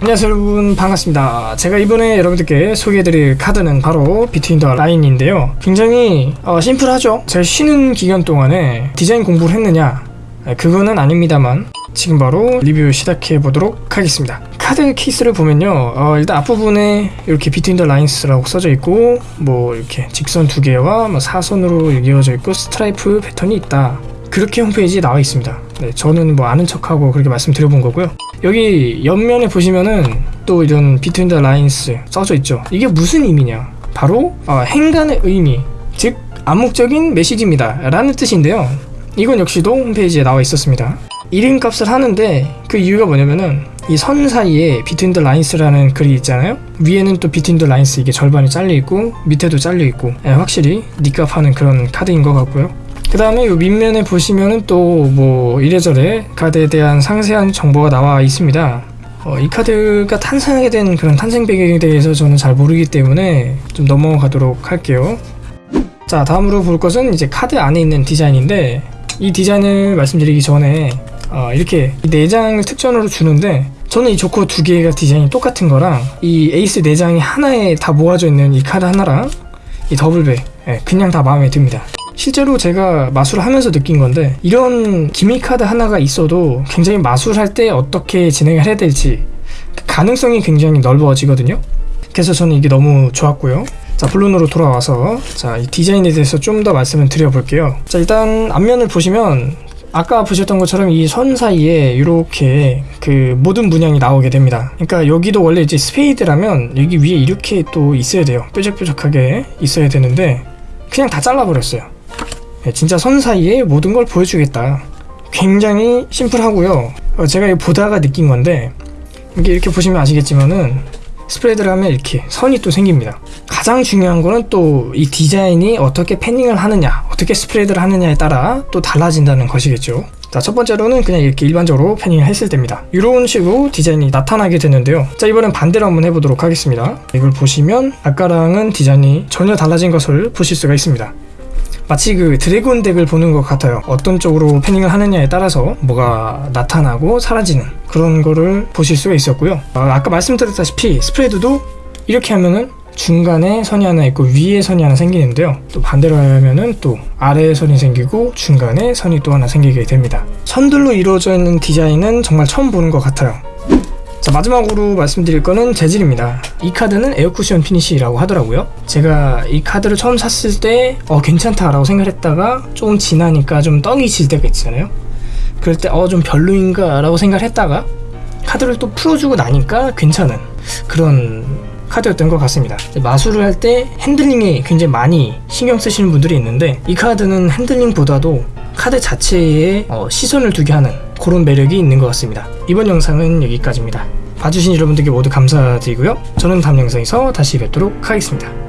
안녕하세요 여러분. 반갑습니다. 제가 이번에 여러분들께 소개해드릴 카드는 바로 Between the Line인데요. 굉장히 어, 심플하죠? 제가 쉬는 기간 동안에 디자인 공부를 했느냐? 네, 그거는 아닙니다만 지금 바로 리뷰 시작해 보도록 하겠습니다. 카드 케이스를 보면요. 어, 일단 앞부분에 이렇게 Between the Lines라고 써져 있고 뭐 이렇게 직선 두 개와 뭐 사선으로 이어져 있고 스트라이프 패턴이 있다. 그렇게 홈페이지에 나와 있습니다. 네, 저는 뭐 아는 척하고 그렇게 말씀드려본 거고요 여기 옆면에 보시면은 또 이런 Between the Lines 써져 있죠. 이게 무슨 의미냐? 바로 어, 행간의 의미 즉 암묵적인 메시지입니다. 라는 뜻인데요. 이건 역시도 홈페이지에 나와 있었습니다. 이름값을 하는데 그 이유가 뭐냐면은 이 선 사이에 Between the Lines라는 글이 있잖아요. 위에는 또 Between the Lines 이게 절반이 잘려 있고 밑에도 잘려 있고 예, 확실히 니값 하는 그런 카드인 것 같고요 그 다음에 이 밑면에 보시면은 또 뭐 이래저래 카드에 대한 상세한 정보가 나와 있습니다. 어, 이 카드가 탄생하게 된 그런 탄생 배경에 대해서 저는 잘 모르기 때문에 좀 넘어가도록 할게요. 자 다음으로 볼 것은 이제 카드 안에 있는 디자인인데 이 디자인을 말씀드리기 전에 어, 이렇게 이 4장을 특전으로 주는데 저는 이 조커 두 개가 디자인이 똑같은 거랑 이 에이스 4장이 하나에 다 모아져 있는 이 카드 하나랑 이 double back 예, 그냥 다 마음에 듭니다 실제로 제가 마술을 하면서 느낀 건데 이런 gimmick 카드 하나가 있어도 굉장히 마술할 때 어떻게 진행을 해야 될지 가능성이 굉장히 넓어지거든요. 그래서 저는 이게 너무 좋았고요. 자 본론으로 돌아와서 자이 디자인에 대해서 좀 더 말씀을 드려볼게요. 자 일단 앞면을 보시면 아까 보셨던 것처럼 이 선 사이에 이렇게 그 모든 문양이 나오게 됩니다. 그러니까 여기도 원래 이제 스페이드라면 여기 위에 이렇게 또 있어야 돼요. 뾰족뾰족하게 있어야 되는데 그냥 다 잘라버렸어요. 네, 진짜 선 사이에 모든 걸 보여주겠다. 굉장히 심플하고요. 어, 제가 보다가 느낀 건데 이게 이렇게 보시면 아시겠지만은 스프레드를 하면 이렇게 선이 또 생깁니다. 가장 중요한 거는 또 이 디자인이 어떻게 패닝을 하느냐 어떻게 스프레드를 하느냐에 따라 또 달라진다는 것이겠죠. 자 첫 번째로는 그냥 이렇게 일반적으로 패닝을 했을 때입니다. 이런 식으로 디자인이 나타나게 되는데요. 자 이번엔 반대로 한번 해보도록 하겠습니다. 이걸 보시면 아까랑은 디자인이 전혀 달라진 것을 보실 수가 있습니다 마치 그 dragon deck을 보는 것 같아요. 어떤 쪽으로 fanning을 하느냐에 따라서 뭐가 나타나고 사라지는 그런 거를 보실 수가 있었고요. 아, 아까 말씀드렸다시피 spread도 이렇게 하면은 중간에 선이 하나 있고 위에 선이 하나 생기는데요. 또 반대로 하면은 또 아래에 선이 생기고 중간에 선이 또 하나 생기게 됩니다. 선들로 이루어져 있는 디자인은 정말 처음 보는 것 같아요 자 마지막으로 말씀드릴 거는 재질입니다. 이 카드는 air cushion finish라고 하더라고요. 제가 이 카드를 처음 샀을 때 어 괜찮다 라고 생각했다가 좀 지나니까 좀 떡이 질 때가 있잖아요. 그럴 때 어 좀 별로인가 라고 생각을 했다가 카드를 또 풀어주고 나니까 괜찮은 그런 카드였던 것 같습니다. 마술을 할 때 핸들링에 굉장히 많이 신경 쓰시는 분들이 있는데 이 카드는 핸들링보다도 카드 자체에 어, 시선을 두게 하는 그런 매력이 있는 것 같습니다. 이번 영상은 여기까지입니다. 봐주신 여러분들께 모두 감사드리고요. 저는 다음 영상에서 다시 뵙도록 하겠습니다